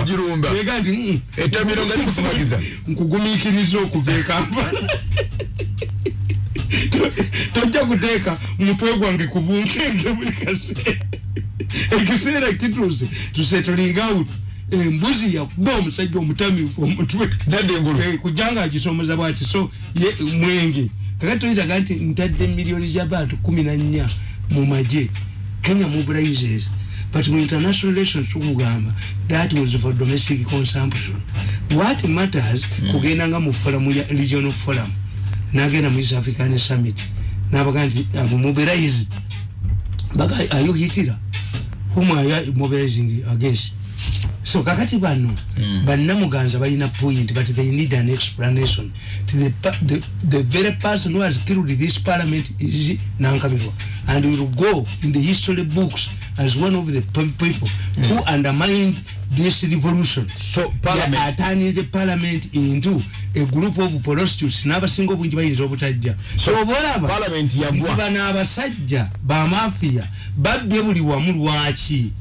ogirumba ega nti "Mm, etamiro nga likusimagiza nkugumikiriza okuva ekampala tojja kuteeka mutwe gwange ku bunkenge buli kaseera. Ekiseera kituuse tusetulinga out embuzi yakuba omusajja omutamivu omutwe. Nadde engulu. Eh, kujja nga agisomeza bwati so ye mwenge. Kakati toyitaga nti ntadde miliyoni z'abantu kumi na nnya mu maje kenya mobilizes but mu international relations tukugamba that was for domestic consumption. What matters kugenda nga mu forum ya regional forum nagenda mu east african summit. Nabaga nti abo mobilized baga are you hitira whom are you mobilizing against? So kakati bano mm. bannamuganza balina point but they need an explanation. The, the, the very person who has killed this parliament is nankabirwa and will go in the history books as one of the pe- people mm. who undermined this revolution. So, parliament- aturned the parliament into a group of prostitutes n'abasinga obungi bayinza obutajja so obaolaba Parliament yagwa. bano abasajja bamafiya babbye buli wamu lwaki?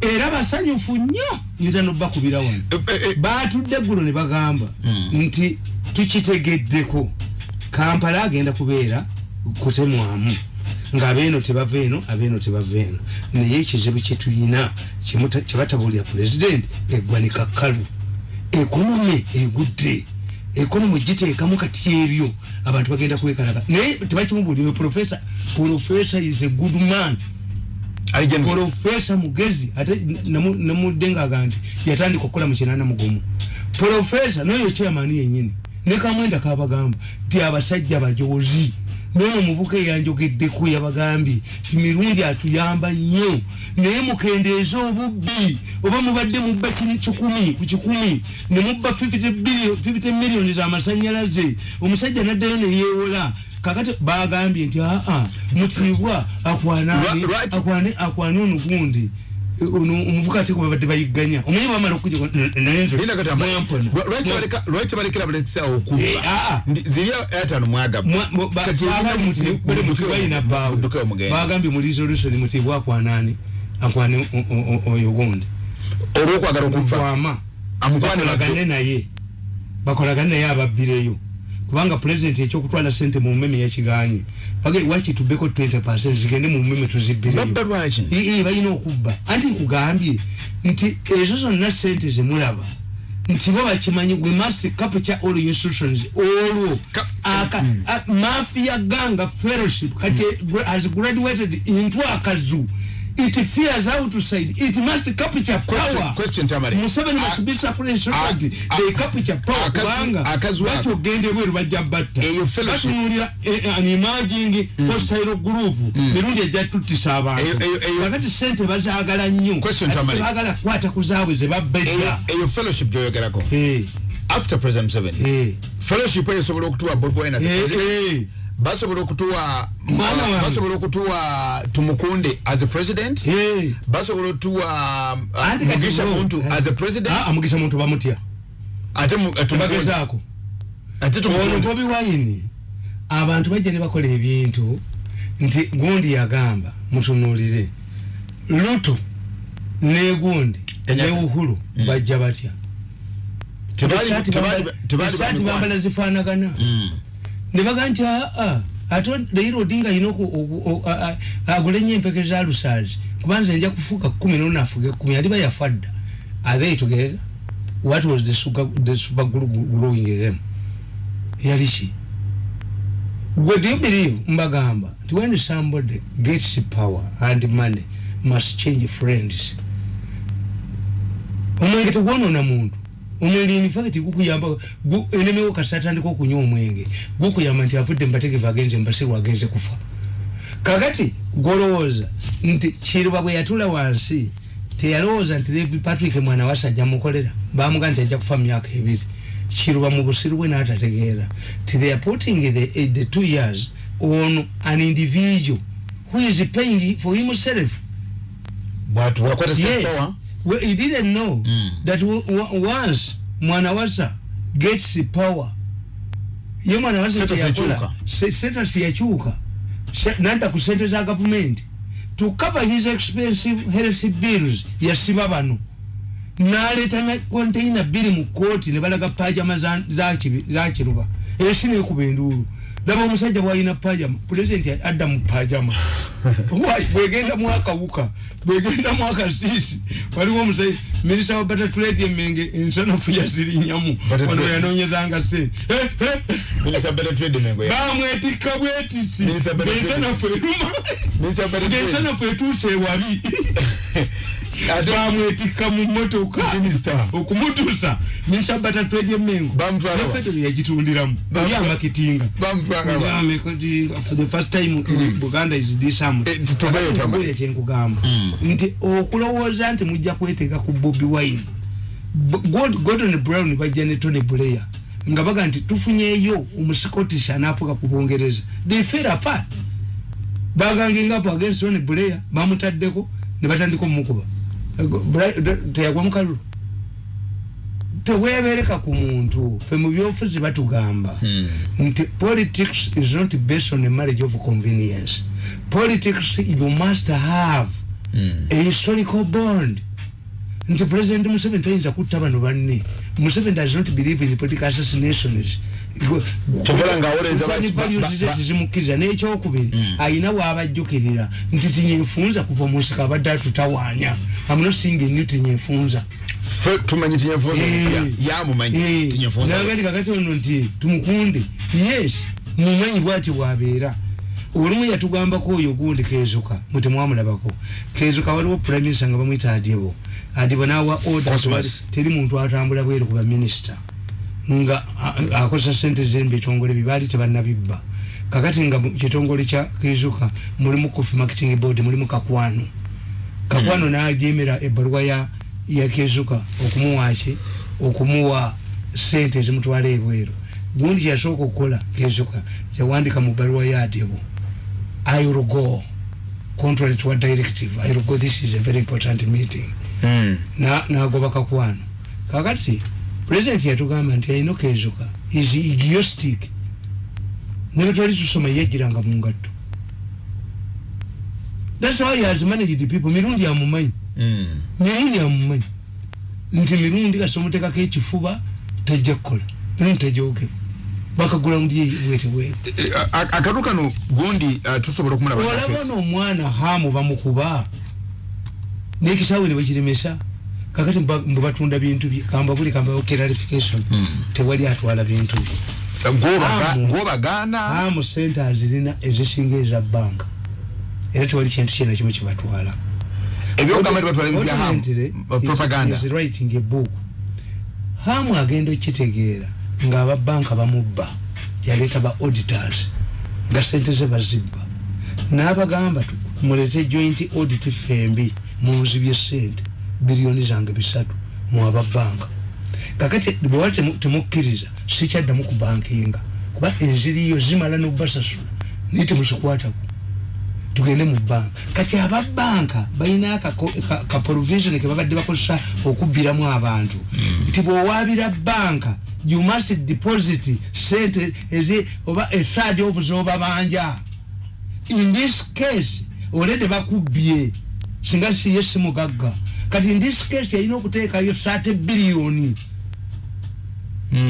Era basanyufu nnyo nyinza nobakubira wano. Eh, eh, eh. batudde eggulo ne bagamba nti tukitegeddeko kampala agenda kubeera kutemwamu ngaabeeno tebava eno abeeno tebava eno naye ekizibu kyetulina kyebatabulira pulezidenti eggwanika kkalu ekonome egudde ekonomi giteekamu kati ebyo abantu bagenda kwekalaga naye tebakimubulire profesa profesa is a good man. Profesa mugezi ate namu- namuddengaga nti yatandika okukola mu kinana mugumu. Profesa noyo chairman yenyini ne kamwenda kabagamba ti abasajja bajozi nono omuvuka eyanjogeddeko yabagambye ti mirundi atuyamba nnyo? Naye mukendeeza obubbi. Oba mubadde mubba kin- kikumi ku kikumi ne mubba 50 billion- 50 millioni z'amasanyalaze omusajja naddayo neyeewola kakati bagambye nti aa mutiibwa akwane akwane ono gundi omuvuka ate kubabadde bayigganya omanyi bamala okuja naye nze Lina katamba. mwampona Lwa- lwaki baleka- lwaki balekera balekisa okuba Eh, ziri airtime mwagabu Mwa- mo- ba- Kati baagambye olina muti- mu- resolution mutibwa akwanani akwane oyo gundi olwokwagala okuva vama Amukwane bakolagane badde. naye. Bakolagane naye ababbireyo kubanga pulezidenti ekyokutwala sente mu mmeme yakiganye bage wakitubbeko 20 zigende mu mmeme tuzibbireyo balina okubba. Anti nkugambye nti ezo zonna sente zemulaba nti bo bakimanyi we must capture all institutions olwo Ka- aka a- mafia ganga fellowship kati has graduated into akazu it fears outside it. Must capture Question- power. Question, Tamari. museveni A- must be suppressed a- they capture power kubanga akazu ako. lwaki ogende bweru bajja batta. Eyo fellowship. batunulira eh, an emerging hostile group. Mirundi ejja tuttisa abantu. Eyo- eyo- eyo- kakati sente bazaagala nnyo. Question, Ate Tamari. tebaagala kukwata ku zaabwe ze babba Eyo- eyo fellowship gyoyogerako? Eh, after president Museveni eh, fellowship eyo esobola okutuwa bobi wine basobola okutuwa basobola okutuwa tumukunde as a president. Basobola okutuwa uh, mugisha muntu as a president. Ah, ah, mugisha muntu bamutya ate tebagezaako ate ono tumukunde. Bobi wayini abantu bajja ne bakola ebintu nti gundi yagamba mutunuulire luto ne gundi ne uhuru bajja batya. Tebali- tebali- bambala- tebali bambala zifaanagana ne baga nti aa ate leero odinga alina oku- oku- o- a- a- agule nnyo empeke za lusaazi kubanza nja kufuuka kumi nona afuga ekumi aliba yafa dda they together what was the sugar, the super growing in them yali ki gwe do you believe mbagamba nti when somebody gets power and money must change friends. Omwenge tegwonoona muntu omwenge infacti gukuyamba gu- enemewo kasi atandika okunywa omwenge. Gukuyamba nti avudde mubategevu agenze mubasiru agenze kufa. Kakati golowooza nti kiruba bwe yatula wansi teyalowooza nti levi patrick mwana wasajja mukolera bamuga nti ajja kufa myaka ebiri. Kiruba mu busiru bwe n'atategeera. Ti they are putting the, the two years on an individual who is paying for himself. Bwatu wakwata Yes. Well, he didn't know Mm. that w- w- once mwanawasa gets power ye mwanawasa Status kyeyakola yakyuka. se- status yakyuka Se- nadda ku sente za gavumenti to cover his expensive health bills yasiba bano. Naleta na konteina bbiri mu kooti ne balaga pajama za- za za kiruba. Ensi nekuba enduulu laba omusajja bwalina pajama pulezidenti adda mu pajama bwegenda mwakawuka bwegenda mwakasiisi waliwo omusajja minisita wa batatuleti emenge ensanafu yazirinyamu wano yanonyezanga sente bamwetikka bwetisi. Ngensanafu eruma. Ngensanafu etuuse ewabi bamwetikka mu motoka okumutuusa minisita batatwedye mengo Bamutwala wa? naffe yagitundiramu. Bamutwala- oli amakitinga. In buganda is this am Eh, kyenkugamba. Nti okulowooza nti mujja kweteeka ku bobi wine gordon brown bajja ne tony blair nga baga nti tufunyeeyo omuscottish anaafuka ku bungereza. They fell apart. Bagangingapo against tony blair bamutaddeko ne batandika omukuba teyagwa mukalulu tewebereka ku muntu fe mu byofuzi batugamba nti politics is not based on a marriage of convenience. Politics you must have a historical bond. Nti president museveni tayinza kutta bano banne. Museveni does not believe in political assassinations Ba- zimukkiriza n'ekyokubiri ayina bwabajjukirira nti tinyefunza kuva munsika abadde atutawaanya. Amunosinga enyo tinyefunza Fe tumanyi tinyefunza. Ya- Yamumanyi tinyefunza. nagandi kakati ono nti tumukunde. Yes mumanyi bwati bwabeera. Olumu yatugambako oyo gundi kezuka mutemwamulabako kezuka waliwo prime minister nga bamwita adyebo adyebo nawa wali- teri muntu atambula bweru ku baminisita nga akozesa sente ziri mubitongole bibaali tebanabibba kakati nga kitongole kya kezuka mulimu coffee marketing board mulimu kakwano. Kakwano najemera ebbaluwa ya ya kezuka okumuwaki okumuwa sente ezimutwala ebweru. Gundi kyasooka okukola kezuka yawandika mu bbaluwa ya adyebo i will go. Contrary to a directive i will go. This is a very important meeting. Mm. na nagoba kakwano. Kakati president yatugamba nti ayina kezuka is idiotic? Nebetwali tusoma yejiranga mu ngatto. Thats how he has managed people. Mirundi amumanyi. Mm. mirundi amumanyi. Nti mirundi kasi omutekako ekifuba tajja kukola. Mirundi tajogera bakagula ndi bwete bwete Eh, a- a- akatu kano gundi uh, tusobola okumulaba kesi. nomwana hamu bamukuba. Nekisaawe ne bakiremesa kakati mbu batunda bintu bye kamba buli kamba clarification. Tewali atwala bintu bye. Hamu. gwobagaana hamu sente azirina ezisinga eza banka era tewali kintu kyena kimu kibatwala is- writing a book. Hamu agenda okitegeera ng'ababanka bamubba. Yaleeta ba auditors. Nga sente ze bazibba. N'abagamba mulete joint audit fembi munzibye sente biliyoni zange bisatu mu ababanka kakati bwewa temu- temukkiriza sikyaddamu ku bankinga kuba enziriyo zimala nobasasula naye temukikwatako tugende mu banka kati ababanka balina akako- ka- ka provision kebabadde bakozesa okubbiramu abantu. Nti bwowabira banka you must deposit sente ezi oba esadi ovu zobabanja. In this case olede bakubbye singa siye simugagga kati case yalina okuteekayo 30 biliyoni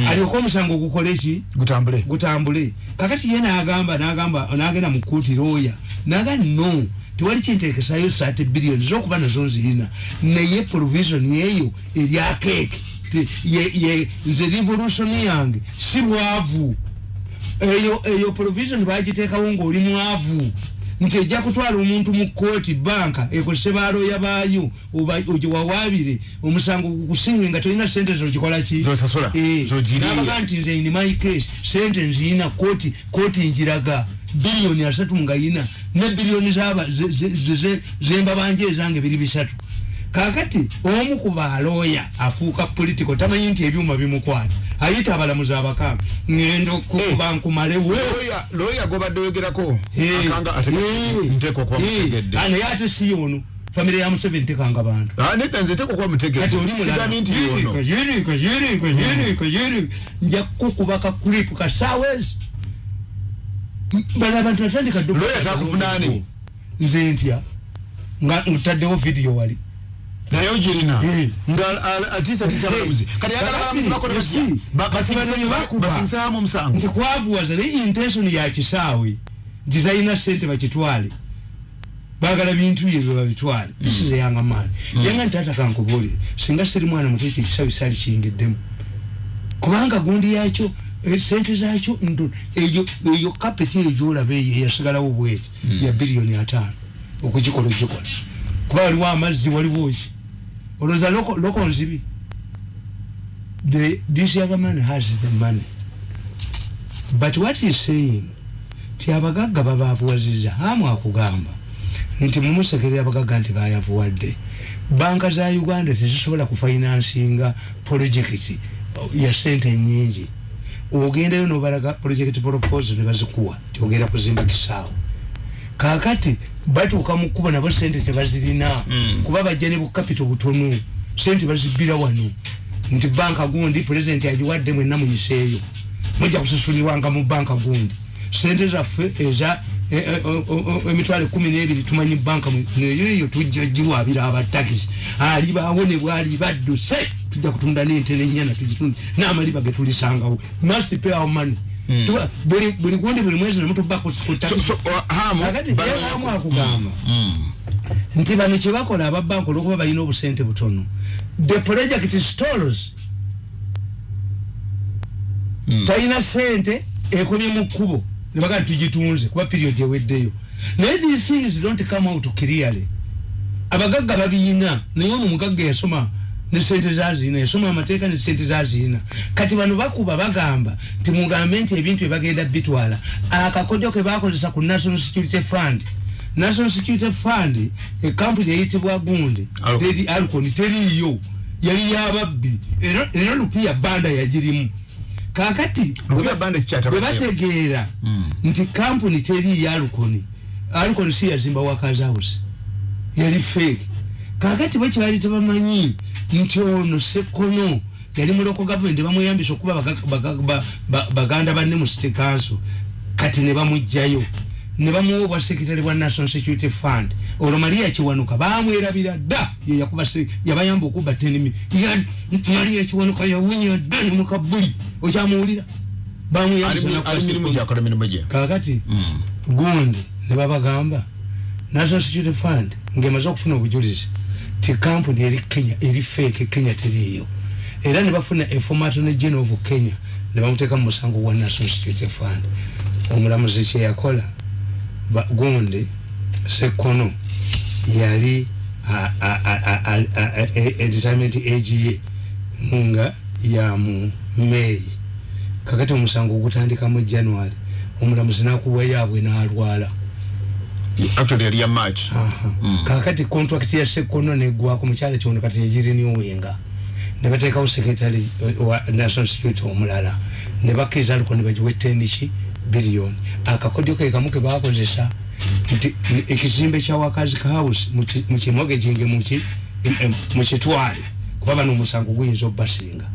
alyoka omusango gukola eki gutambule. Gutambule. Kakati ye nagamba nagamba nagenda mu kkooti looya naga no tewali kintekesayo sate biliyoni zokuba nazo nzirina. Naye provision eyo erya keeki Te- ye- ye- nze revolution yange si bwavu eyo eyo provision bagiteekawo ngaoli mwavu nti ejja kutwala omuntu mu kooti banka ekozese balooya baayo oba ogiwawabire omusango gukusinywe nga tolina sente zokikola ki? Zosasula, Eh, n'abaga nti nze in my case sente nziyina kooti kooti njiraga biliyoni asatu nga yina ne biliyoni zaba- ze- ze- ze- ze- zembabanja ezange biri bisatu kakati omu ku balooya afuuka politico tamanyi nti ebyuma bimukwata. Ayita abalamuzi abakamba ngenda okukuba nkumalewo Lawyer- lawyer gobadde oyogerako Eh, eh, okuba eh, mutegedde. Ah, naye ate si yono? Famire ya museveni tekanga bantu. Ah, nedda nze nteekwa okuba naye ogirina Eh. nga atiisatiisa abalamuzi kati yagala abalamuzi bakole Yes. Basibano bakuba. basinsaamu omusango nti kwavuwaza naye intention ya kisaawe nti talina sente bakitwale bagala bintu bye bebabitwale isireyanga maani yanga nti ata kankubuulire singa siri mwana muto ekyo ekisaawe sali kiyingiddemu kubanga gundi yakyo eh, sente zakyo ntono eyo eyo kapeti eyo gyolaba eyo eyasigalawo bweti ya biliyoni ataano okugikola ogikola kuba waliwo amazzi waliwo ki olowooza loko nzibi. The this young man has the money. But what he's saying ti abagagga babavuwaziza hamu akugamba. Nti mumusekerera abagagga nti bayavuwadde banka za uganda tezisobola kufinansinga projekiti ya sente nyingi ogendayo nobalaga project proposal nebazikuwa tiogenda kuzimba kisaawo kakati batuuka mu kkuba nabo sente tebazirina. Kuba bajja ne bukapito butono. Sente bazibbira wano. Nti banka gundi pulezidenti agiwadde mwenna muyiseeyo mujja kusasulirwanga mu banka gundi. Sente zaffe eza e- e- emitwalo ekumi n'ebiri tumanyi banka eyoeyo tujja giwabira abatakisi alibaawo ne bwali badduse tujja kutunda n'ente n'ennyana tugitunde n'amaliba ge tulisangawo. Must pay our money buli buli gundi buli mwezi nemutuba ku ku So- takisi so, uh, hamu kakati bano- yewamu akugamba. Nti bano kyebakola ababanka olwokuba balina obusente butono. The project stalls talina sente ekomye mu kkubo. Nebaga tugitunze kuba period eweddeyo. Naye these things don't come out clearly. Abagagga babiyina naye ono mugagga yasoma ne sente zazina yasoma amateeka ne sente zazina kati bano bakuba bagamba nti mugambe nti ebintu byebagenda bitwala. Akakodyo ke bakozesa ku national security fund. National security fund ekampuni eyitibwa Alcon. teri alcon teriiyo. Yali yababbi era lupiya banda yagirimu. Kakati bwe bategeera nti kampuni teriiyo alukoni alukoni si yazimba wakazawusi yali fake. Kakati bwe kibali tebamanyi nti ono sekono yali muloko gavumenti bamweyambisa okuba baga- baga- ba- ba- baganda banne mu city council. Kati ne bamugjayo ne bamuwa obwa sekitale bwa national security fund. Olwo maria kiwanuka bamwerabira dda yabayamba okuba tenimi maria kiwanuka yawunya dda ne mukabuli okyamuwulira. Bamweyambisa ali nakuba mirimu Sekono. gyakola mirimu gye? Kakati gundi nebabagamba national security fund ngemaze okufuna obujulizi ti kampuni eri kenya eri feke kenya teriiyo era nebafuna eformat ne general of kenya nebamuteeka mu musango gwa national security fund. Omulamuzi kyeyakola gundi sekono yali retirement age ye nga ya mu meyi kakati omusango gutandika mu january omulamuzi nakuwa yaabwe n'alwala actually yali ya march kakati contract ya sekono negwako mukyala kyono kati yegiriniwenga nebateekawo secretary wa national security omulala. Nebakkiriza aliko nebagiwa eteniki biliyoni akakodyo ke kamu kebakozesa nti ekizimbe kya wakazi house mukimogeginge mukitwale kuba bano omusango guyinza obasinga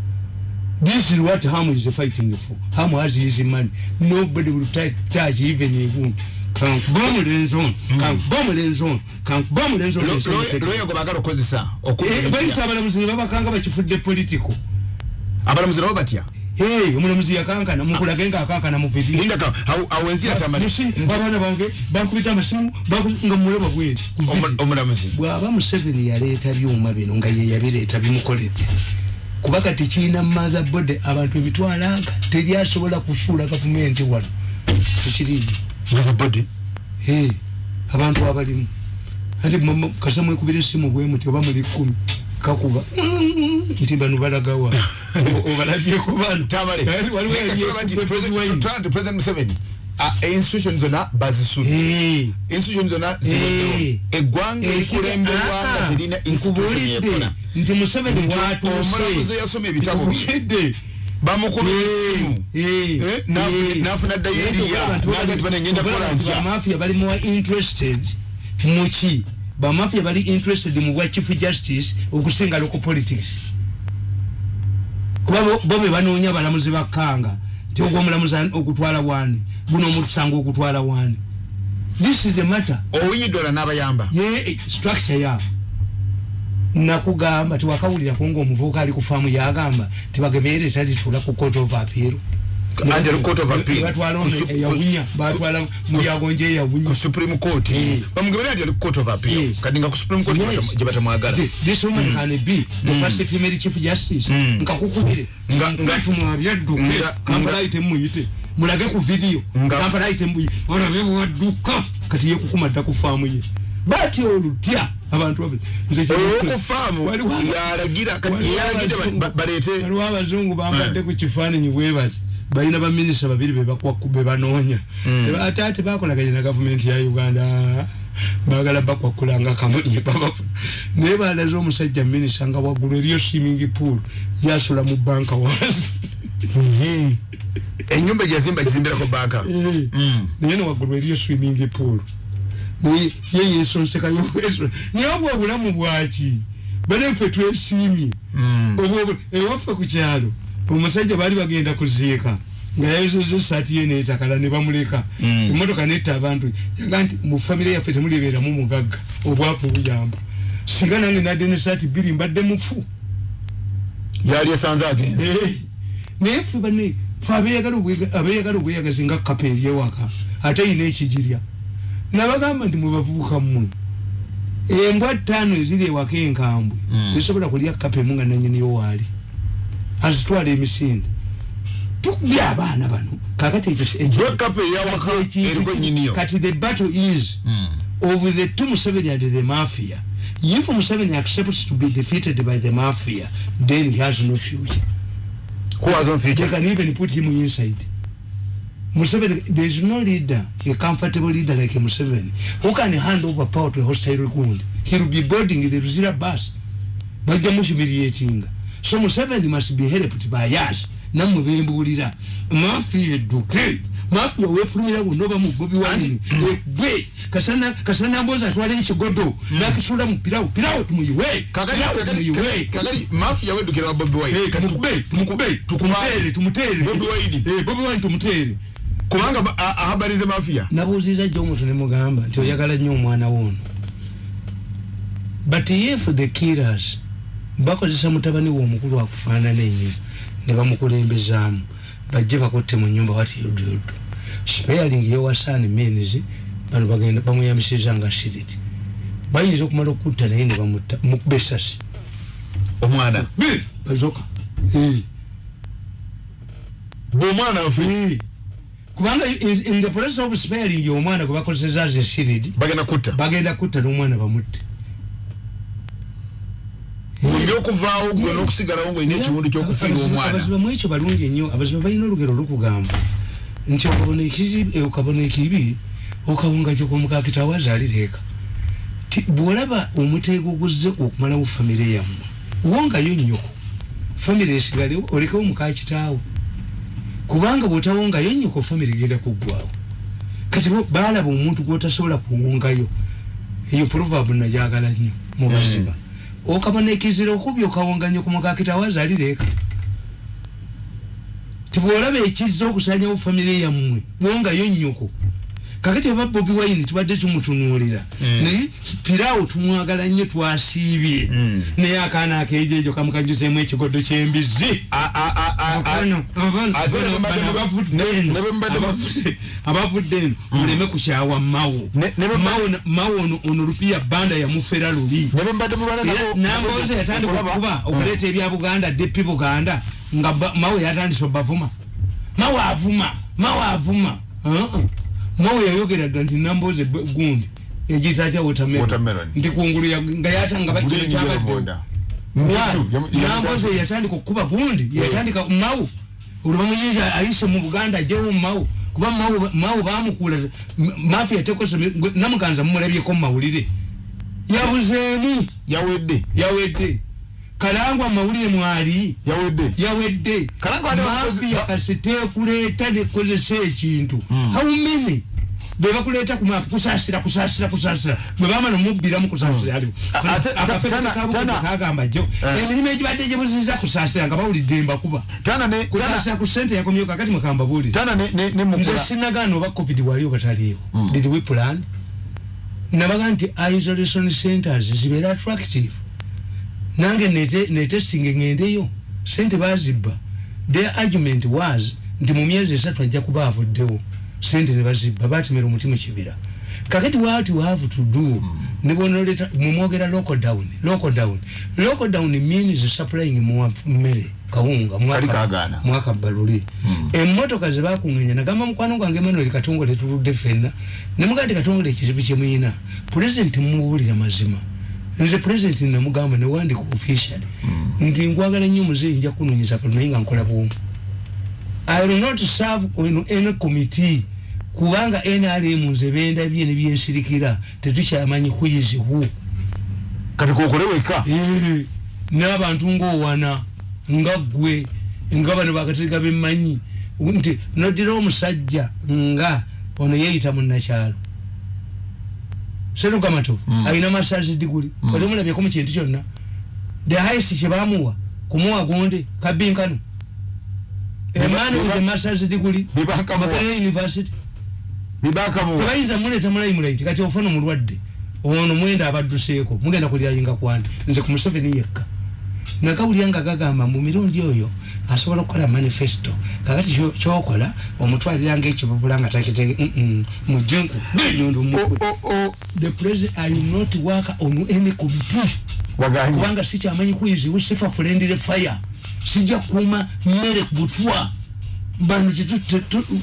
this is what ham is fighting for. Ham has his money nobody will touch, touch even a wound kankuba omulenzi ono kankuba omulenzi ono kankuba omulenzi ono loya gwe bagala okukozesa Eh, bayita abalamuzi ne babakanga bakifudde politico abalamuzi nabo batya? Hey, omulamuzi yakankana mukulage nga akankana mu awo ensi yatamali Musi, abaana bange bankubita amasimu nga mulaba video. omulamuzi. bw'aba museveni yaleeta byuma bino nga ye yabireeta bimukoledde kuba kati kiina motherboard abantu emitwalo aga teri asobola kusuula gavumenti wano. Tekiriiyo motherboard Hey, abantu abalimu. Mama- kasa mwekubira esimu bwe muti oba muli kumi kakuba. Nti bano balagawa. Obalabyeko bano. Eh, institution zonna bazisudde Eh, institution zonna eh. eggwanga erikulemberwa nga Ah, terina institution yekola nti museveni bwatuuse. omulamuzi eyasoma ebitabo bye eh. nafuna bamafia bali more interested muki bamafia bali interested mu bwa chief justice okusinga local politics. Kuba bo- be banoonya balamuzi bakkanga ti ogwo omulamuzi ani- okutwala wani guno omutusanga okutwala wani this is the matter. Owinyi dola n'abayamba. Ye structure yaabo nakugamba tiwakawulirako ngaomuvubuka ali ku faamu yagamba tibagemere talitula ku court of appeal. Appeal. batwala Ku su- eyawunya batwala mulyagonje eyawunya. ku supreme court? Eh. bamugemera nti ali ku court of appeal. Eh. kati nga ku supreme court gye batamwagala. Th- this woman can be the first female chief justice. Nkakukubire Nga- nga- ngatumwabyadduke nga- kampala ayite muyite. Mulage ku Nga- kampala ayite muyite. Olabe bwadduka kati yekukuma dda ku faamu ye. Batya olutya abantu babiri nze oyo kye- ku faamu Waliwo- yalagira kati waliwo yalagidde ba- abazungu- bambadde ku kifaananyi bwebati balina baminisita babiri bebanoonya Teba- ate ate bakolaganye na gavumenti ya uganda bagala bakwakulanga kamunye babafuna naye balaze omusajja minisita nga waggulu eriyo swimming pool yasula mu banka wansi. Enyumba gyazimba gizimbirako banka. Eh, naye newaggulu eriyo swimming pool ye yesonsekayo naye obwo obulamu bwaki baneffe twesiimye obwo ewaffe ku kyalo omusajja baali bagenda kuziika nga yayozoza esaati ye netakala ne bamuleka. Emotoka netta abantu. Yaga nti mu famire yaffe temulibeeramu mugagga obwavu buyamba singa nange nadde nesaati bbiri mbadde mufu. Yali esanze agenze. Eh, naye ffe bane fe abeyagala obweyagazi nga kapa eryewaka ate yina ekigirya nabagamba nti mwebavubuka mmwe. Embwa ttaano eziri ewaka enkambwe tesobola kulya kapa emu nga nanyiniyo waali. Azitwala emisinde. Tukubya abaana bano kakati kati the battle is of the two Museveni and the mafia. If Museveni accepts to be defeated by the mafia then he has no future. Who has they future? Can even put him inside. Museveni, there is no leader, a comfortable leader like Museveni, who can hand over power to a hostile ground. He will be boarding the Ruzira bus. But the humiliating. So Museveni must be helped by us. namwe bembuulira mafia edduke mafia wefulumira bunoba mu bobi wine egwe kasana kasana mboza atwala ekigodo nakisula mu pirawo pirawo tumuyiwe. Kakali Pirawo kakali tumuyiwe. kakali mafia wedukira wa bobi wine. Eh, tumukube tumukube tumutere tumutere Bobi Wine. Eh, bobi wine tumutere kubanga ahabarize mafia. Nabuuziza jjo omuntu nemugamba nti oyagala nnyo omwana woono but if the killers bakozesa mutabani we omukulu akufaanana ennyo ne bamukulembezaamu bajje bakutte mu nyumba wati yodyodo sparing yewasaani means bano bagenda bamuyambisiza nga shiriti bayinza okumala okutta naye ne bamutta mukuba esasi omwana. Bazoka bwomwana nfe kubanga in, in the process of sparing omwana gwe bakozesa ze shiridi bagenda kutta. bagenda kutta n'omwana bamutte. Mumbi okuvaawo gwe n'okusigalawo ngaolina ekiwundu kyokufiira omwana. abaziba mu ekyo balungi ennyo abaziba balina olugero lukugamba nti okabona ekizibu eh, okabona ekibi okawunga gyokomukakita wazaalireka ti bwolaba omuteeko guzze okumalawo famire yammwe wongayo nnyoko famire esigalewo olekewo mukakitaawo kubanga bwotawongayo nnyoko famire genda kuggwawo kati baalaba omuntu gwotasobola kuwongayo eyo proverb najagala nnyo mu baziba okabona ekizira okubi okawonganye ku mukakita wazaalireka tibwolaba ekizza okusanyawo famire yammwe wongayo nnyoko kakati aba bobi wine tubadde tumutunuulira. Naye pirawo tumwagala nnyo twasiibye. Naye akaana akejejo kamukajuzemu ekigodo kyembizi. Abavudde eno, eno muleme kukyawa mawo Mawo mawo ono- lupiya banda yamufera luli. Namboze yatandika okuba okuleeta ebya buganda depi buganda nga mawe yatandise obavuma. Mawe avuma mawe avuma Mawe yayogera dda nti namboze b- gundi egitatya Watermelon. watermelon. Nti kungulu nga yatanga bakino kyabadde. namboze yatandika okukuba gundi yatandika mawu olwamuyinza ayise mu buganda ajjewo mawu kuba mawu bamukula mafi yatekosa namuganza mumulabyeko mu mawulire yabuzeemu. Yawedde. Yawedde. Kalangwa mawulire mwali. Yawedde. Yawedde. Kalangwa ate bakozi- mafiya kasiteekuleeta nekozesa ekintu haumene bebakuleeta ku map kusasira kusasira kusasira bwebamala mubbiramu kusasira aliwo A- ate- ta- tana- tana- kagamba jo Eh. emirimu egibadde gyebuziza kusasira nga bawulidde mbakuba tana ne tana kusasira ku sente yakomyewo kakati mwekamba buulire tana ne ne ne nze sinagaana oba covid waliwo bataliiwo. Did we plan? Nabaga nti isolation centers zibeera attractive. Nange netesinga ngendeyo. Sente bazibba their argument was nti mu myezi esatu ajja kuba avuddewo sente ne bazibba batemera omuti mu kibira. Kakati what you have to do nibonoleta mumwogera local down local down. Local down means supplying mmere kawunga mwaka baluli mm. emmotoka zebakungenya nagamba mukwano gwange manuel katongole tuludde fenna nemugandi katongole ekizibu kyemuyina president muwulira mazima. Nze president namugamba newandika official. Mm. nti nkwagala nnyo muzeeyi nja kunonyeza katunaye nga nkola bwomu i will not serve in any committee. Kubanga nrm nze bendabye ne byensirikira tetukyamanyi kuyizihu kati kokole weka? Eh, n'abantu ngaowana nga gwe nga bano bakatereka bemanyi nti nodira omusajja nga ono yeyita munakyalo setukamatovu mm. alina masazi diguli mm. otemulabyeko mu kintu kyonna the highest kyebamuwa kumuwa gonde kabinkano emani with the masters degree makerere university. Tebayinza muleta mulayi mulaiti kati ofuna omulwadde. Ono mwenda abadduseeko mugenda kulirayinga kwandi nze ku museveni yekka. Nakawulya nga gagamba mu mirundi oyo asobola okukola manifesto. Kakati kyokola omutwalira nga ekibubula nga takitege mujenku the president i will not work on any committee. Kubanga sikyamanyi kuyiziwo sifa friendly fire sijja kuuma mmere butwa. Bano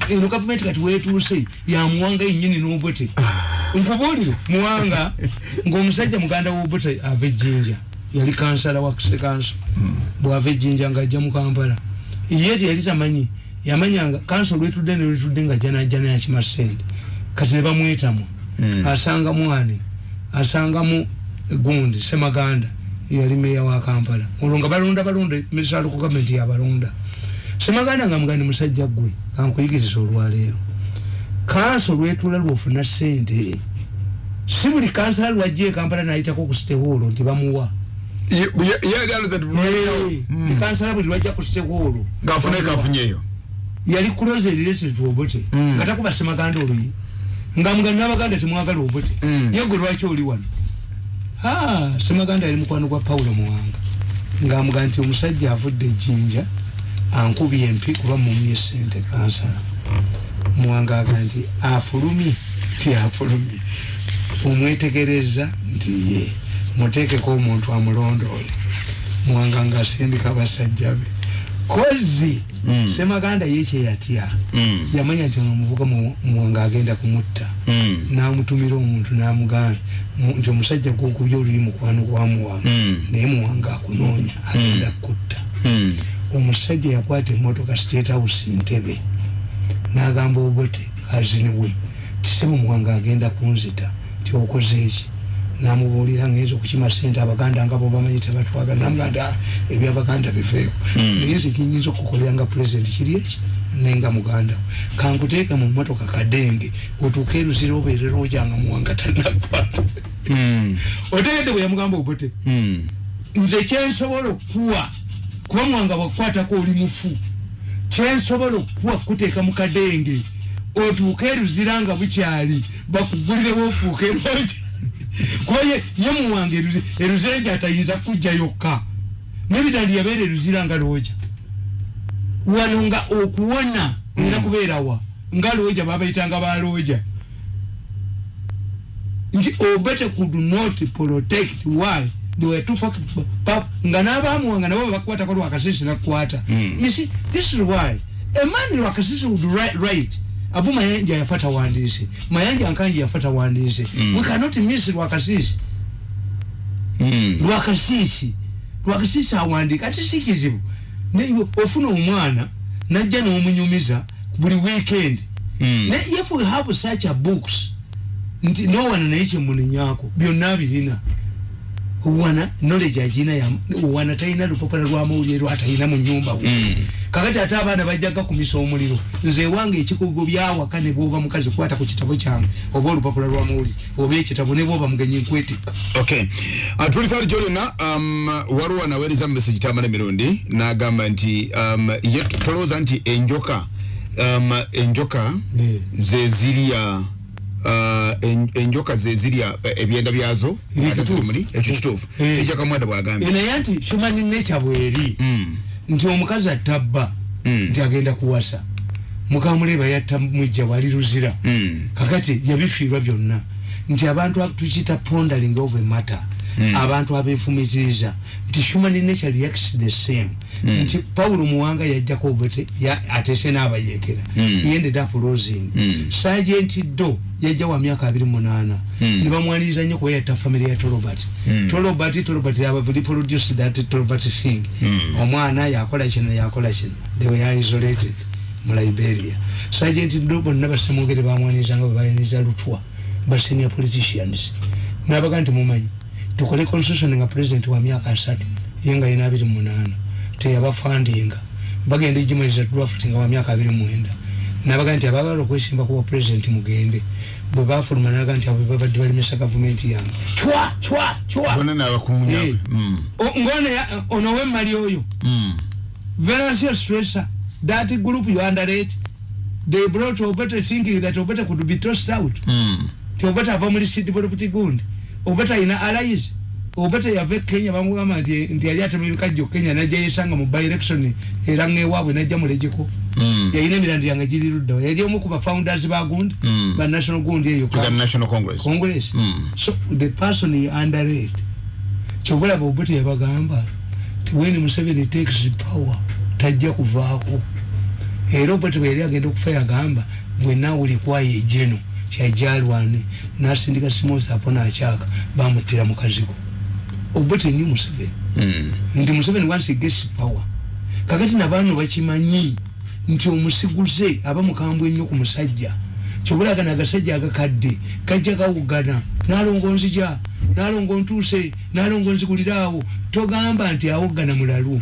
eno gavumenti kati wetuuse yamuwanga yenyini n'obote nkubuulire muwanga ngaomusajja muganda wobote ava ejjinja yali kansala wa kanso bwava ejjinja ngaajja mu kampala. Ye teyali tamanyi yamanyanga kanso lwetudde nelwetudde nga janajana yakima sente kati ne bamwetamu. Hmm. asangamu ani asangamu gundi semaganda yali meya wa kampala. Olwo nga balonda balonda misaalo ku gavumenti yabalonda semaganda nga mugandi musajja gwe kankuyigiriza olwaleero. Kanso lwetula lwofuna sente si buli kansala lwajja ekampala nayitako ku sitehoolo nti bamuwa. Kansala buli lwajja ku sitehoolo yali kuloza erireted obote hmm. nga takuba semaganda oluyi. Nga mugandi nabaganda temwagala obote hmm. yegwe lwaki oli wano semaganda yali mukwano gwa paulo muwanga. Ngaamuga nti omusajja avudde ejjinja ankubye empi kuba mumye sente kansala muwanga aga nti afulumye ti afulumye. Omwetegereza nti ye muteekeko omuntu amulondoole. Muwanga ngaasindika basajja be kozi mm. semaganda yekyeyatya mm. yamanya nti onomuvuga muwanga agenda kumutta mm. namutumira omuntu namugamba nti omusajja gwokubya oluli mukwano gwamuwanga mm. naye muwanga akunoonya agenda mm. kutta mm. omusajja yakwata emotoka state house ntebe nagamba obote kaziniwe tisebe muwanga agenda kunzita ti okoze eki namubuulira ngenza okukima sente abaganda nga bo bamanyi tebatwagala namuganda ebyabaganda biveeko hmm. naye nze kinyinza okukolera nga pulezidenti kiri eki? Nenga muganda kankuteeke mu motoka kadenge otuuke eruzira obeerera ojanga muwanga tanakwata hmm. otegedde bwe yamugamba obote hmm. nze kyensobola okukuwa kuba muwanga bwakukwatako oli mufu. Kyensobola okukuwa kuteeka mu kadenge otuuke eruzira nga bukyali bakugulirewo ofuuka eroja kwaye ye muwange eruzenja atayinza kujja yokka. Nebidali yabeera eruzira nga looja wano nga okuwona era kubeerawa nga looja babayitanga ba looja nti obete could not protect why? Nga nabamuwanga nabo bakwatako lwakasisi nakukwata mm. this is why. A man lwakasisi would right abu mayanja yafata wandisi mayanja ankanji yafata wandisi mm. we cannot miss lwakasisi mm. lwakasisi lwakasisi awandika ati si kizibu ofuna omwana najja n'omunyumiza buli weekend. Mm. ne if we have such a books nti nowana naye kyemunenyako byonna birina wana knowledge agina wana talina lupapula lwamawulire lwatalina mu nyumba mm. Kakati ate abaana bajjaga kumisa omuliro nze wange ekikugo byawaka ne bwoba mukazi kwata ku kitabo kyange oba olupapula lwamawulire oba ekitabo ne bwoba mugenyi nkwetika uh, tulifaali kyolina um, waliwo naweereza mumesagi tamala emirundi n'agamba nti um, ye tolowooza nti enjoka um, enjoka zezirya uh, en- enjoka ze zirya eh, ebyenda byazo Ekyo kituufu. kituufu Eh. bwagambye. Naye anti shumani necha bweri nti omukazi atabba Mm. nti agenda kuwasa mukamuleba yatta mwijja bwali luzira Mm. kakati yabifiirwa byonna nti abantu ab- tukiyita pondering of a matter abantu abeefumiziriza nti human nature reacts the same. Nti paulo muwanga yajjako obwete atese n'abayekera he ended up losing. Sergeant do yajja wa myaka abiri munana ne bamwaniriza nnyo kuba yatta family ya tolobert. Tolobert tolobert reproduce that tolobert thing. Omwana yakola kino yakola kino. They were isolated mu liberia. Sergeant do bonna basemwogere bamwanirizanga bwe bayaniza lutwa. Ba senior politicians. Nabaga nti mumanyi tukole constitution nga president wa myaka asatu ye nga yina abiri munana teyabafandinga bagenda ejimaliza draft nga wa myaka abiri mwenda. Nabaga nti abagala okwesimba kuba president mugende bwe bafuluma naga nti abo babadde balimisa gavumenti yange. Nabakunya Eh. O- ngone ono wemmali oyo. Very serious stressor that group you underrate they brought obete thinking that obete could be tossed out. Ti obete ava muri city political gundi obete ina allies. Obete yave kenya bamugamba nti nti yali atema ebikajjo kenya najja yesanga mu by election era ng'ewaabwe najja mulejeko yayina emirandi yange giri luddawa yali omu ku bafounders ba gundi ba national gundi eyo Tuga national congress? Congress. Mm. so the person underrate kyobulaba obuti yabagamba ti when museveni takes power tajja kuvaako. Era obuti bwe yali agenda okufa yagamba bwena ulikwayo ejeno kyajalwane nasindika simosa apo nakyaka bamutira mukazigo obuti ni museveni. Nti museveni once he gets power. Kakati nabaano bakimanyi nti omusiguze aba mukambwe ennyo ku musajja. Kyobulagana agasajja agakadde kajja kawugana nalongo nzija nalongo ntuuse nalongo nziguliraawo togamba nti awuggana mulalu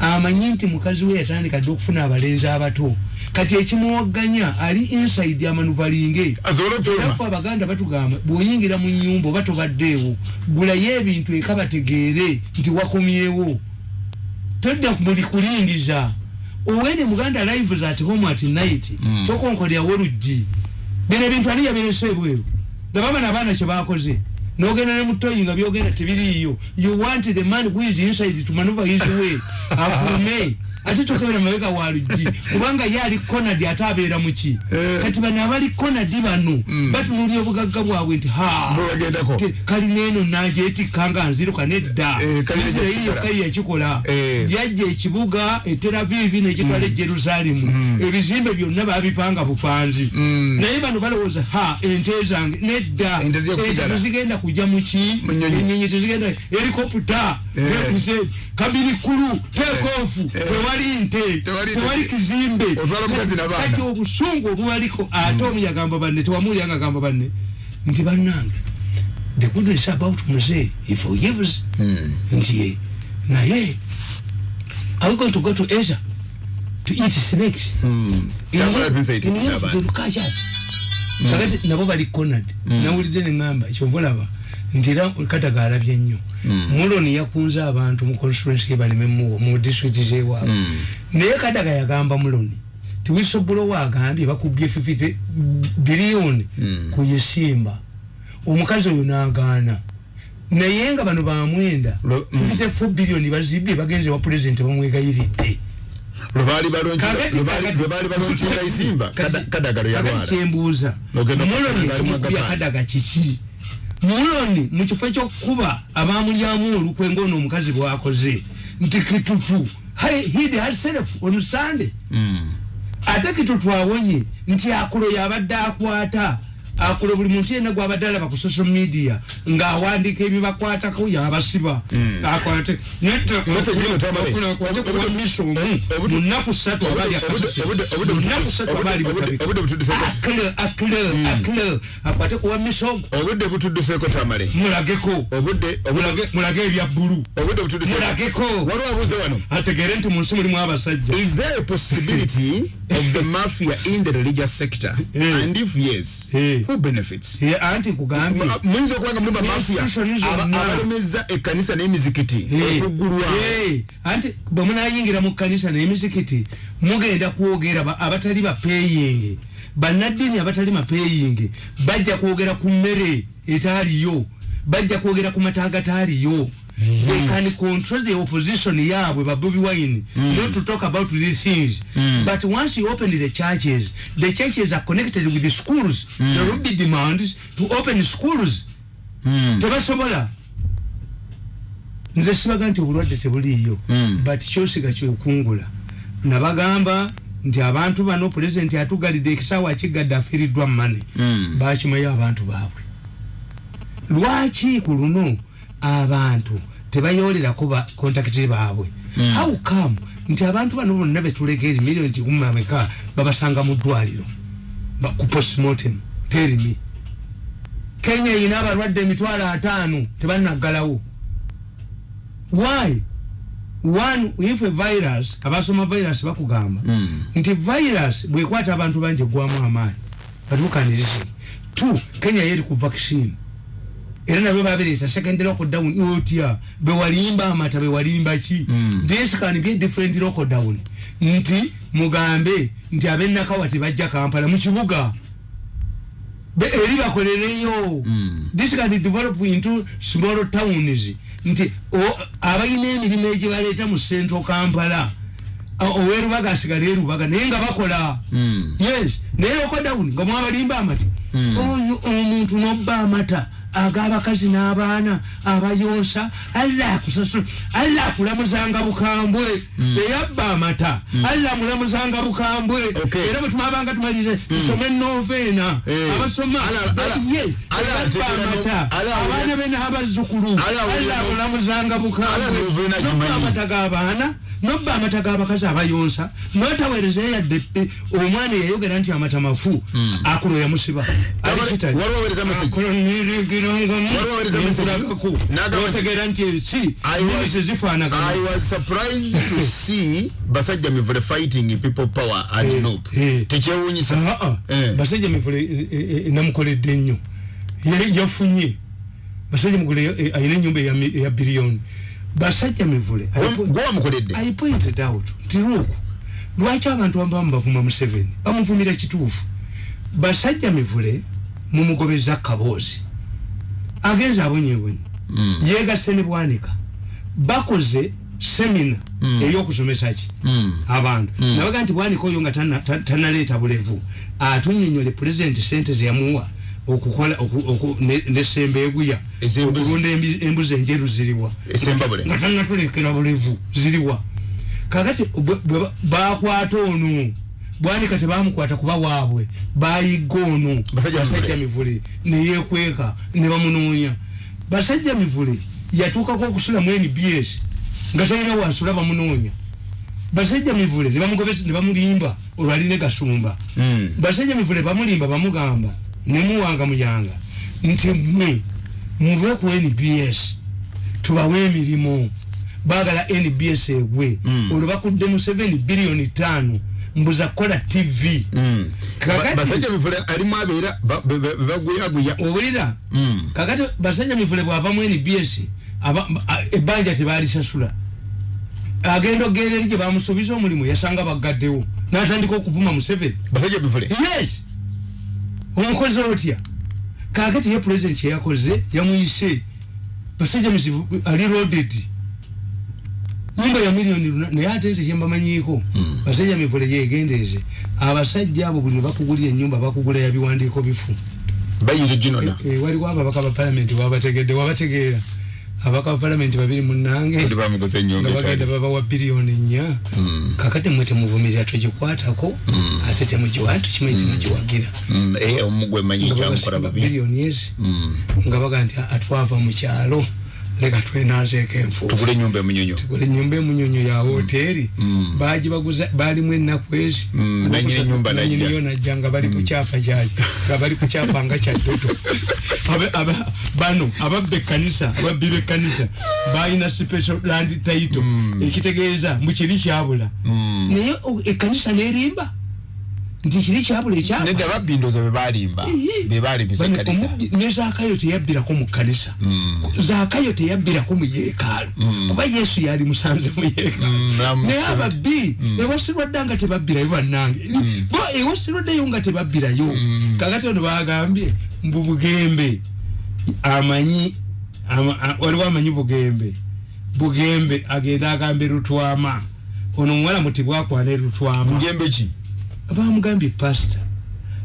amanyi nti mukazi we yatandika dde okufuna abalenzi abato kati ekimuwagganya ali inside amanuvalinge asobole okufuluma erafu abaganda batugamba bwoyingira mu nyumba oba tobaddeewo gulayo ebintu eka bategeere nti wakomyewo. Todda muli kulingiza. Owene muganda lives at home at night tokonkolyawo oluggi. Bino ebintu ani yabirese ebweru. Nabamana abaana kyebakoze nogenda ne mutoyi nga byogenda tebiriiyo. You want the man who is inside to maneuver his way. Afulume ate tokebera mabega wa luggi kubanga ye ali konadi ate abeera muki kati bano abali konadi bano batunulya obugagga bwabwe nti ha Bo bagendako. te- kalina eno nagyetikkanga nziruka nedda. Eh, kalina isirairi yokka yakikola. Eh. yajja ekibuga eteravivi nekitwala ejerusalemu ebizimbe byonna babipanga bupanzi naye bano balowooza ha ente zange nedda. Ente zijja kufugala. tezigenda kujja muki enyonyi tezigenda helikopta Eh. kabiri kulu tekofu tewali nte Tewali kizimbe. Kati obusungu obubaliko ate omu yagamba banne tewamulyanga agamba banne. Nti bannange the goodness about muse he forgives nti ye. Naye are we going to go to asia to eat snakes? Aiti In the n'abaana. educators kakati nabo bali conad nawulidde neŋŋamba kyovulaba nti era kadaga alabye nnyo muloni yakunze abantu mu constituency ye baleme muwo mu district zewaabwe naye kadaga yagamba muloni tiwisobulowa agambye bakubye 50 biliyoni ku yesimba. Omukazi oyo n'agaana. Naye nga bano bamwenda mm. 54 biliyoni bazibye bagenze wa pulezidenti bamwegayiridde. Lwebaali balonkinga Kakati- kakati- lwebaali balonkinga isimba Kati- kadagalo yalwala kyembuuza Ogenda muloni okukubira kimukubya Magapane. kadaga kiki muloni mukifo ekyokukuba abamulyamu olukwe ngaono omukazi bwakoze nti kitutu "Hey, hid herself on sunday. Ate kitutu awonye nti akulo yabadde akwata akulo buli muntu yenna gwabadde alaba ku social media ng'awandiika ebibakwatako yabasiba akwate Mose gino tamale. kuwamisomu Obutu- mu nnaku ssatu abaali Obudde- obudde- obudde- mu nnaku ssatu abaali obudde- bakabika obudde butudduseeko- akile akile akile akwate kuwa misogo obudde butudduseeko tamale mulage ebya bbulu mulageko ategere nti mu nsi mulimu abasajja Of the mafia in the religious sector? Eh. And if yes, Eh. who benefits? Eh, anti kugambye muyinza okuba nga mulimu bamafia Institutions zonna. abalemeza ekkanisa n'emizikiti okuggulwa Eh, anti bwe munayingira mu kkanisa n'emizikiti mugenda kwogera ba- abatali bapeyingi bannaddiini abatali mapeyingi bajja kwogera ku mmere etaaliyo bajja kwogera ku mata agataaliyo. They can control the opposition yaabwe babobi wine Mm. not to talk about these things but once you open the churches the churches are connected with the schools Mm. there will be demands to open schools Mm. tebasobola nze sibaga nti obulwadde tebuliiyo Mm. but kyosiga kyekungula nabagamba nti abantu bano pulezidenti atugalidde ekisaawa akigadde afiiriddwa mane Mm. bakimayo abantu baabwe lwaki ku luno abantu tebayolerako ba kontakiti baabwe. Mm. how come? Nti abantu bano bonna betulega eri miliyoni kikumi ameka babasanga mu ddwaliro ku postmortem terimi. Kenya erina abalwadde emitwalo ataano tebanaggalawo why? One if a virus abasoma virus bakugamba. Mm. nti virus bwekwata abantu bangi egwamu amaanyi. Batukanirizi two kenya yeri ku vaccine era nabyo babireeta secondary lockdown otya? Bewalimba amata bewalimba ki? Mm. this can be different lockdown nti mugambe nti abenakawa tebajja kampala mu kibuga. Be- eri bakolereyo. Mm. this can develop into small towns. Nti abalina emirimu egibaleeta mu central kampala. Owerubaga asigala erubaga naye nga bakola. Mm. yes naye lockdown nga mwabalimba amata. Mm. oyo omuntu nobba amata ag'abakazi n'abaana abayonsa alla akusasula alla akulamuzanga bukambwe. Eyabba amata alla amulamuzanga bukambwe. Era bwe tumabanga tumalire tusome noveena Eh. abasoma. Ala- ala- ye ala eyabba amata. abaana be n'abazzukulu Ala awulira alla no- akulamuzanga bukambwe. nobba amata g'abaana nobba amata g'abakazi abayonsa notaweerezayo yadde omwana eyayogera nti amata mafu akulo yamusiba Waliwo- notegeera nti basajja mivule fighting people power and Eh, nope eh. tekyewunyisa Ah, ah. Eh. basajja mivule eh, eh, namukoledde nnyo Ye- yafunye. Basajja mivule alina enyumba eya mi- eya biliyoni basajja mivule I- gwe wamukoledde? I pointed out nti luku lwaki abantu abamu bavuma museveni bamuvumira kituufu. Basajja mivule mumugobeza kaboozi agenze abonyebonyi Mm. yegasse ne bwanika bakoze semina ey'okusomesa ki? Mm. abantu. Nabaga nti bwanika oyo nga tana- ta- tanaleeta bulevu. Atunyonyole pulezidenti sente zeyamuwa okukola oku- oku- ne- nesemba eguya. Ez'embuzi. okulunda embuzi enjeru ziriwa. Nga tanatulekera bulevu ziriwa. Kakati bakwata ono bwanika tebamukwata kuba waabwe bayigga ono. Basajja mivule neyekweka ne bamunoonya. Basajja mivule yatuukako okusula mu nbs nga talina wasula bamunoonya. Basajja mivule ne bamulimba olwaline gasumba. Mm. basajja mivule bamulimba bamugamba nemuwanga muyanga nti mwe muve ku nbs tubawe emirimu. Bagala nbs egwe. Mm. olwo bakudde mu 7 biliyoni 5 mbuza kukola tv Mm. Kakati- Ba- basajja mivule alimu abeera ba- ba- ba- baguyaguya. Owulira? Mm. kakati basajja mivule bwava mu nbs aba- a- ebbanja tebalisasula agenda ogenda eri gye bamusuubiza omulimu yasanga bagaddewo n'atandika okuvuma mu 7 basajja mivule. Yes! Omukozi otya? Kakati ye president kyeyakoze yamuyise basajja mizibu ali loaded nyumba ya miliyoni luna naye ate nti kyembamanyiiko basajja mivule yegendeeze abasajja abo buli bakugulira enyumba bakugula ya biwandiiko bifu. Bayinza oginona? Eh, waliwo ababaka ba palamenti wabategedde wabategeera. Ababaka ba palamenti babiri munange nga bagenda babawa biliyoni nnya. Kakati mwe temuvumirira togikwatako ate temugiwa tukimanyi temugiwagira. Mm, omugwe manyi nga kyamukola babasiba babi biliyoni ezi Mm. nga baga nti atwava mu kyalo leka twenazeeko enfuufu tugule ennyumba emunyonyo. Buli nyumba emunyonyo ya woteeri Mm. bagibaguza balimu ennaku ezi. Mm, nannyini ennyumba najja. nanyiniyo najja nga bali ku kyapa kyaki nga bali ku kyapa nga kyaddodo Abe- aba- bano ababba ekkanisa ababbi b'ekkanisa balina special land title. Ekitegeeza mukiri kyabula. Naye o- ekkanisa nerimba nti kiri kyabula ekyapa nedda babbindoza bebalimba? Bebalimbisa ekkanisa ne zaakayo teyabbirako mu kkanisa zaakayo teyabbirako mu yeekaalu kuba yesu yali musanze mu yeekaalu namu- naye ababbi ewasirwa dda nga tebabbirayo bannange. Bo ewasirwa ddayo nga tebabbirayo kakati ono bagambye mbu bugembe amanyi waliwo amanyi bugembe. Bugembe agenda agambe lutwama. Ono omuwala muti bwakwana lutwama. Bugembe ki bamugambye pasita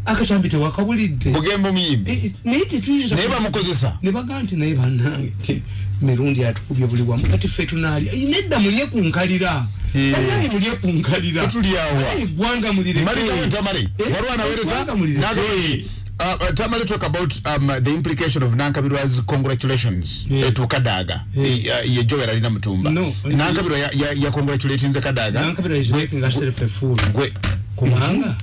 akatambi tewakabulidde bugembe omuyimbi Eh, eh, naye tetuyinza naye bamukozesa. ne baga nti naye bannange ti mirundi atukubye buli wamu. Kati ffe tunaalya. Eh, nedda mulye ku nkalira. Eh. bannange mulye ku nkalira. Ffe tuli awa. Naye eggwanga mulireke. Eh. Nagambye, uh, uh, tamale talk about um, the implication of nankabirwa's congratulations. Yeah. to kadaga. Yeah. Eh, uh, ye joel alina mutumba. No. nankabirwa ya- ya- ya congratulatinze kadaga. Nankabira is making herself a fool gwe kubanga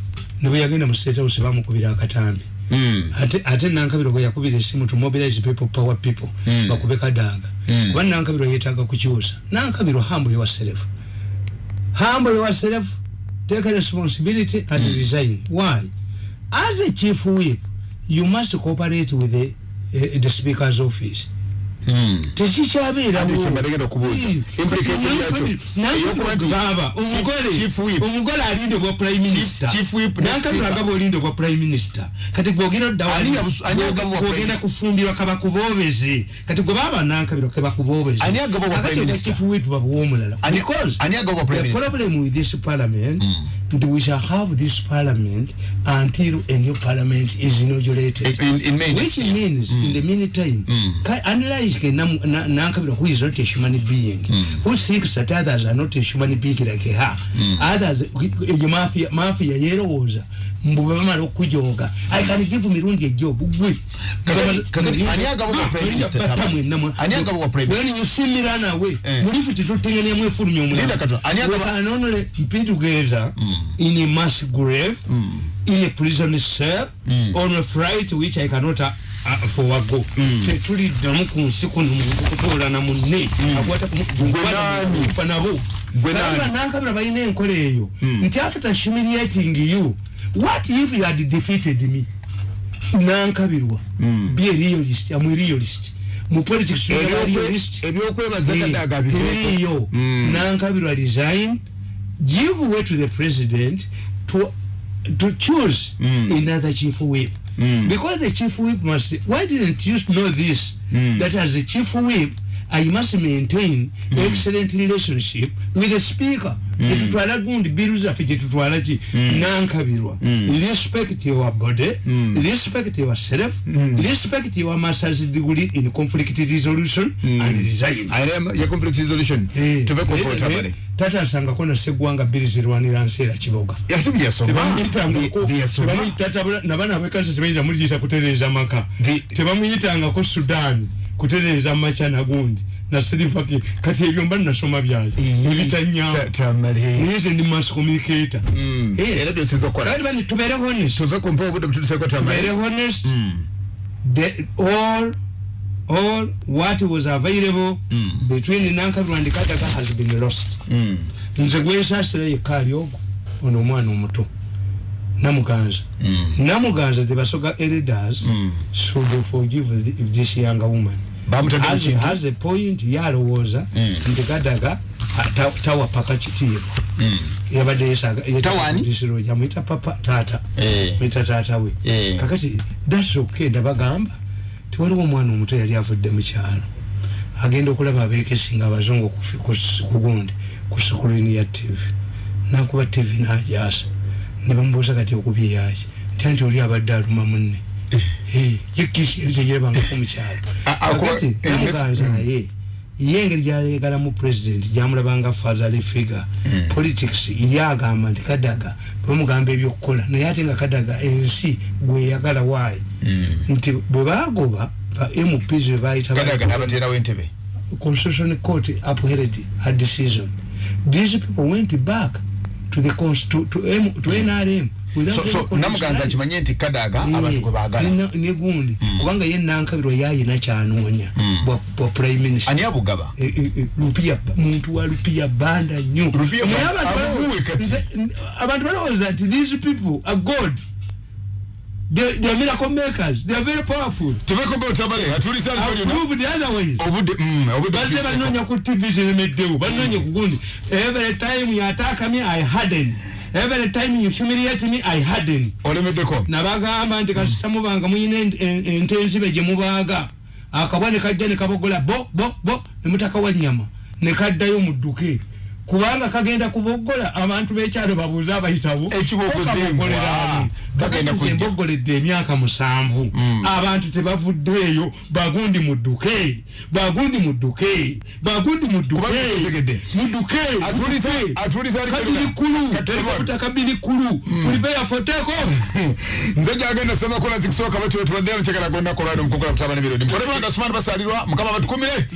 ne bwe yagenda mu state house bamukubira akatambi. Mm. ate ate nankabiro bwe yakubira essimu to mobilize people power people Mm. bakube kadaga Mm. kuba nankabiro yeetaaga kukyusa nankabiro humble yourself. Humble yourself take responsibility and resign. Why? As a chief whip you must cooperate with the, uh, the speaker's office Tekikyabeerawo Ate kye bagenda okubuuza. Implication yakyo. Eyokuba nti nankabirogaba Chief- Chief Whip. omugole alinde bwa prime minister Chief Whip ne nankabiro Speaker. agaba olinde bwa prime minister kati gwogera Ani abus- ani agaba bwa prime- gwogenda kufumbirwa kabakubobeze kati gwe baba nankabiro kabakubobeze Ani agaba bwa Kakati prime obwa minister? chief whip babuwa omulala Ani- because ani agaba bwa prime the minister? problem with this parliament nti we shall have this parliament until a new parliament is inaugurated In- in May which next year. means in the meantime ka- analyze ke Nam- Na- nankabira who is not a human being. Who thinks that others are not a human being like her? Others eyo mafia mafia yerowooza mbu bamala okujoga. I can give mirundi ejob gwe when you see me run away Eh. mulifu titutenganiamu efulumya Linda Kato, ani agaba- omulala mpi together in a mass grave in a prison cell on a flight which i cannot uh, forego tetuliddamu ku nsi kuno muntu kutuulana munne. Akwata nani? kufa nabo. Nankabira balina enkola eyo. Nti after humiliating you. What if you had defeated me? Nankabirwa. Be realist. Am realist. Mu politics tuna ba Ebyokwe- realist. ebyokwebaza kadaga biveeko. teriyo. Nankabirwa resign. Give way to the president to to choose hmm. another chief whip. Hmm. Because the chief whip must why didn't you know this? Hmm. That as a chief whip I must maintain excellent relationship with the speaker. Tetutwala gundi biru zaffe gyetutwala ki nankabirwa respect your body. Respect yourself. Respect your master's degree in conflict resolution and resign ayina ya conflict resolution. Tuve Eh, tamale eh, tata asangako na seggwanga bbiri zirwanira nseera kiboga yatu byasoma tebamuyitangako byasoma tebamuyita nabana bekanisa tebayinza muliyita kutereeza maka. Bi- tebamuyitangako sudan kutereeza maca nagundi na silivaki kati ebyo mba nasoma byazi. Ebitanyamba tamale naye nze ndi mass communicator. Yes. era byosinza okukola. Kati bani tubeere honest. Tuve ku mpewo budde bututuseko tubeere tamale honest the all all what was available between nankabirwa and kadaga has been lost. Nze gwensasira yekka ali ogwo ono omwana omuto namuganza. Namuganza the basoga elders should forgive the- this young woman a point yalowooza nti kadaga ah, ta- tawa paka kitiibwa yabadde yesaga Tawani? yamwita papa taata Eh. mwita taata we. Eh. kakati that's okay ndabagamba tewaliwo omwana omuto yali avudde mu kyalo. Agenda okulaba abeekesi nga abazungu ku fi- ku sikulini ya tv nakuba tv najasa ne bamubuuza kati okubye yaki nti oli abadde aluma munne yekisi yali tegirabangako mukyalo. A- akuba- kakati eh, namuganza naye ye engeri gyayegalamu president gyamulabanga fatherly figure politics yagamba nti kadaga bamugamba ebyokukola naye ate nga kadaga ensi gweyagala waayi nti bwe bagoba ba mps bebayita constitution court upheld her decision. These people went back to the to to to NRM without namuganza akimanye nti kadaga abantu gwe baagala. Ne- ne gundi. Kubanga ye nankabirwa yayina kyanoonya bwa bwa prime minister. Ani abugaba? Eh, eh, eh, lupia muntu wa lupia banda nnyo. Naye abantu balowooza nti these people are god they, they are miracle makers. They are very powerful. Tebekombe otabale atulisa I've alina proved otherwise obudde mm, obudde bazze butuuse. banoonya ku tv ziremeddewo banoonya ku gundi every time you attack me i harden. Every time you humiliate me i harden. Olemeddeko nabagamba nti kasita mubanga muyina en- en- ente enzibe gye mubaaga akabwa ne kajja ne kabogola bo bo bo. Ne mutaka wa nnyama ne kaddayo mudduke kubanga kagenda kubogola abantu b'ekyalo babuuze abayisawo Ekibogozeebwa. Kagenda kujja. mbogoledde emyaka musanvu abantu tebavuddeeyo bagundi mudduke bagundi mudduke bagundi mudduke Kubanga tetegedde. mudduke Atulisa- mudduke. atulisa ali kabiri Kaluga. kulu Katerwa. tekabutaka biri kulu kulipeya foteko nze gyagenda semakula zikusooka batyo tubaddeyo mukyekera gonna kolwali mukukula kutaba n'ebirodi mukolebanga sumani basalirwa mukama batukumire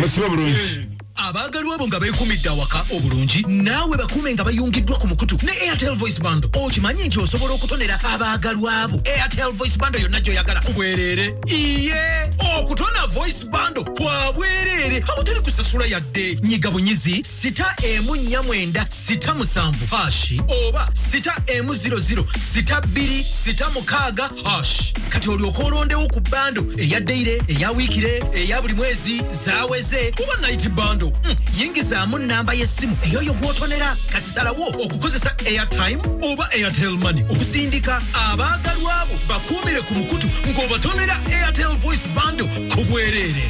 musibe bulungi abaagalwa abo nga beekumidde awaka obulungi naawe bakuume nga bayungiddwa ku mukutu. Ne airtel voice bando okimanyi nti osobola okutonera abaagalwa abo airtel voice bando yonna gy'oyagala ku bwereere. Iye okutona voice bando kwa bwereere. Awatali kusasula yadde. Nyiga bunyizi sita emu nnya mwenda sita musanvu hashi oba sita emu ziro ziro sita bbiri sita mukaaga hash. Kati olyoka olondewo ku bando eya deire eya wiikire eya buli mwezi zaweze oba night bando Mm, yingizaamu namba y'essimu eyoyo gw'otonera kati salawo okukozesa airtime oba airtel money okusindika abaagalwa abo bakuumire ku mukutu ng'obatonera airtel voice bando ku bwereere.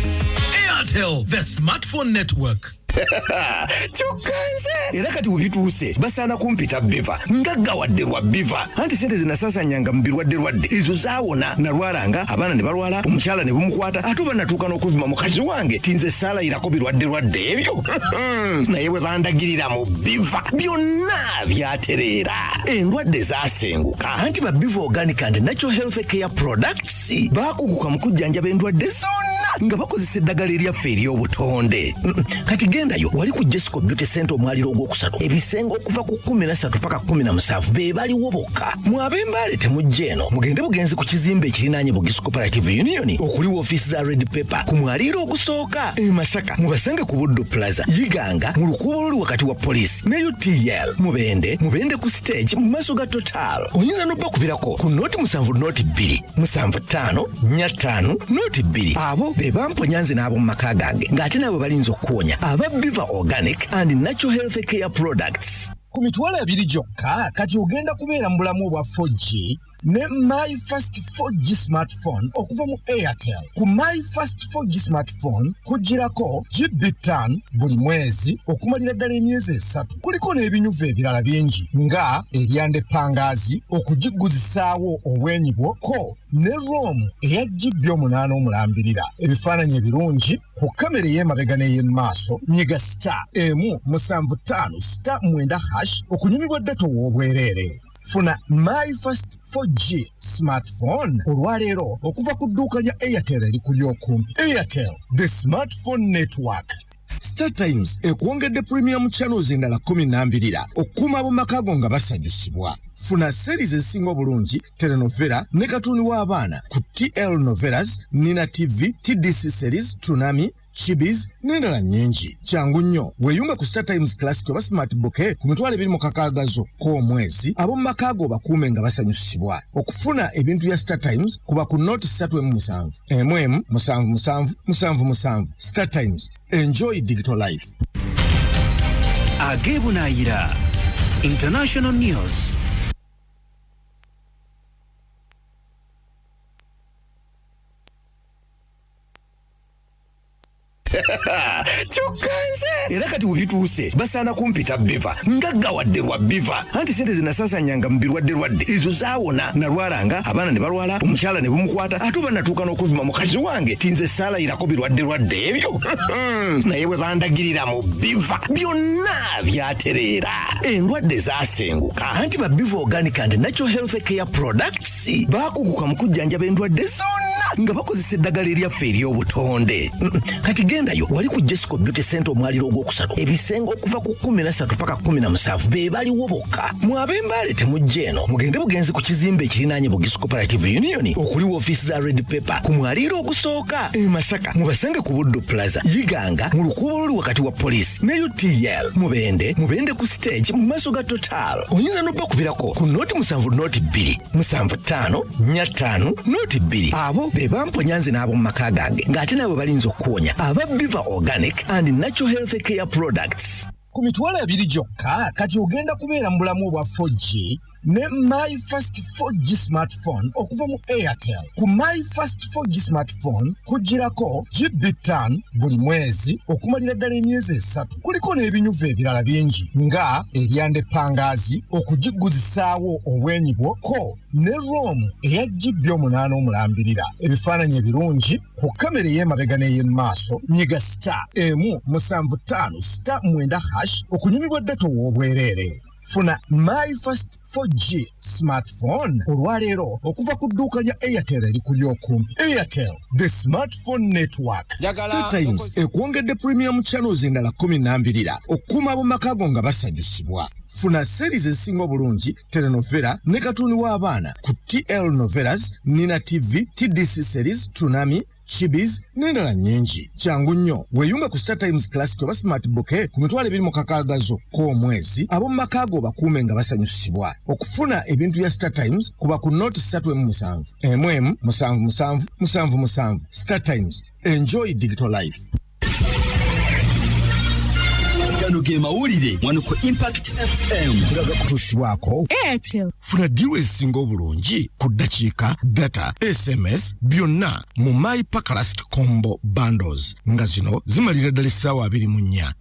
Airtel the smartphone network kyokkanze era kati webituuse basaana kumpita biva ngaggawadde lwa biva. Anti sente zinasasanyanga mu birwadde lwadde ezo zaawona. Nalwalanga abaana ne balwala omukyala ne bumukwata ate oba natuuka n'okuvuma mukazi wange tinze saalayirako birwadde lwadde ebyo. Naye bwe bandagirira mu biva byonna byatereera. Endwadde zaasenguka. Anti ba biva organic and natural health care products baakuguka mu kujjanjaba endwadde zonna nga bakozesa eddagala eryaffe ery'obutonde kati gendayo wali ku jesco beauty center omwaliro ogwokusatu. Ebisenge okuva ku 13 paka 17 be baliwo bokka mwab'embaale temujja eno. Mugende bugenzi ku kizimbe ekirinaanye bugisi cooperative union. Okuli woofiisi za red paper ku mwaliiro ogusooka e masaka mubasenge ku buddu plaza yiganga mu lukuubo oluli wakati wa poliisi. Ne utl mubende mubende ku stage mu maaso ga total. Oyinza n'obbakubirako ku nooti musanvu nooti bbiri musanvu ttaano nnya ttaano nooti bbiri. Abo be bamponya nze n'ab'omu maka gange ng'ate nabo balinza okuwonya aba biva organic and natural health care products. Ku mitwalo ebiri gyokka kati ogenda kubeera mu bulamu obwa 4g ne my first 4g smartphone okuva mu airtel. Ku my first 4g smartphone kugirako gb5 buli mwezi okumalira ddala emyezi esatu. Kuliko n'ebinyuvu ebirala bingi nga eryanda epangaazi okugiguzisaawo obwenyi bwo ko ne rom eya gb omunaana omulambirira. Ebifaananyi ebirungi ku kamera ey'emabega n'ey'emaaso nyiga star emu musanvu ttaano star mwenda hash okunyumirwa data ow'obwereere funa my first 4g smartphone. Olwaleero okuva ku dduuka lya airtel erikuli okumpi airtel the smartphone network. Star times ekwongedde premium channels endala 12 okukuuma ab'omaka go nga basanyusibwa. Funa series ezisinga obulungi telenovela ne katuni w'abaana ku tl novelas nina tv tdc series tunami chibis n'endala nnyingi kyangu nnyo weeyunga ku star times classic oba smart bouquet ku mitwalo ebiri mu kakagazo k'omwezi ab'omu maka go bakuume nga basanyusibwa okufuna ebintu bya star times kuba ku noti 37 mm musanvu. Musanvu musanvu musanvu star times enjoy digital life. Ageebunaayira international news kyokkanze era kati webituuse basaana kumpita biva ngaggawadde lwa biva anti sente zinasasanyanga mu birwadde lwadde ezo zaawona. Nalwalanga abaana ne balwala omukyala ne bumukwata ate oba natuuka n'okuvuma mukazi wange tinze saalayirako birwadde lwadde ebyo. Naye bwe bandagirira mu biva byonna byatereera. Endwadde zaasenguka. Anti ba biva organic and natural health care products baakuguka mu kujjanjaba endwadde zonna nga bakozesa eddagala eryaffe ery'obutonde. Kati gendayo wali ku jesco beauty center omwaliro ogwokusatu. Ebisenge okuva ku 13 paka 17 be baliwo bokka. Mwab'embaale temujja eno mugende bugenzi ku kizimbe ekirinaanye bugisi cooperative union okuli woofiisi za red paper ku mwaliiro ogusooka e masaka mubasange ku buddu plaza yiganga mu lukuubo luli wakati wa poliisi. Ne utl mubende mubende ku stage mu maaso ga total. Oyinza n'obbakubirako ku nooti bbiri musanvu ttaano nnya ttaano nooti bbiri. Abo be bamponyanze n'ab'omu maka gange ng'ate nabo balinza okuwonya aba biva organic and natural health care products. Ku mitwalo ebiri gyokka kati ogenda kubeera mu bulamu obwa 4g ne my first 4g smartphone okuva mu airtel. Ku my first 4g smartphone kugirako gb5 buli mwezi okumalira ddala emyezi esatu. Kuliko n'ebinyuvu ebirala bingi nga eryanda epangaazi okugiguzisaawo obwenyi bwo ko ne rom eya gb omunaana omulambirira. Ebifaananyi ebirungi ku kamera ey'emabega n'ey'emaaso nyiga star emu musanvu ttaano star mwenda hash okunyumibwa data ow'obwereere funa my first 4g smartphone. Olwaleero okuva ku dduuka lya airtel erikuli okumpi airtel the smartphone network. Star times ekwongedde premium channels endala 12 okukuuma ab'omaka go nga basanyusibwa. Funa series ezisinga obulungi telenovela ne katuni w'abaana ku tl novelas nina tv tdc series tunami chibis n'endala nnyingi kyangu nnyo weeyunga ku star times classic oba smart bouquet ku mitwalo ebiri mu kakaagazo k'omwezi ab'omu maka go bakuume nga basanyusibwa okufuna ebintu bya star times kuba ku noti 37 emu emu musanvu musanvu musanvu musanvu. Star times. Enjoy digital life gano ge mawulire wano ku impact fm tulaga kutuusibwako airtel. Funa diiru ezisinga obulungi ku ddakiika data sms byonna mu my pakalast combo bundles. Nga zino zimalira ddala essaawa 24